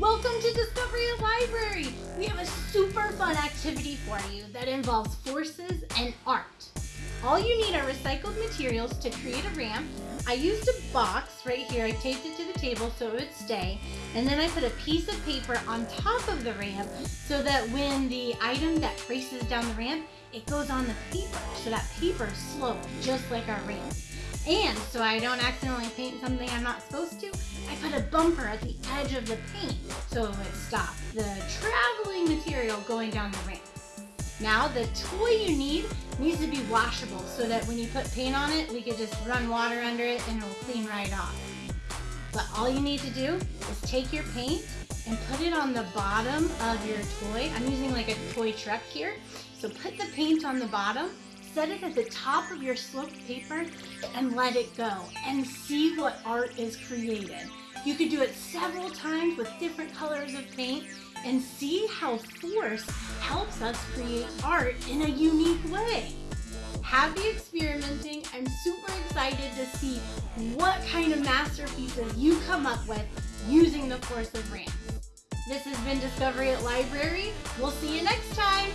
Welcome to Discovery Library! We have a super fun activity for you that involves forces and art. All you need are recycled materials to create a ramp. I used a box right here. I taped it to the table so it would stay. And then I put a piece of paper on top of the ramp so that when the item that races down the ramp, it goes on the paper. So that paper is sloped just like our ramp. And so I don't accidentally paint something I'm not supposed to, I bumper at the edge of the paint so it would stop the traveling material going down the ramp. Now the toy you need needs to be washable so that when you put paint on it, we could just run water under it and it'll clean right off. But all you need to do is take your paint and put it on the bottom of your toy. I'm using like a toy truck here. So put the paint on the bottom, set it at the top of your sloped paper and let it go and see what art is created. You could do it several times with different colors of paint and see how force helps us create art in a unique way. Happy experimenting. I'm super excited to see what kind of masterpieces you come up with using the force of ramps. This has been Discovery at Library. We'll see you next time.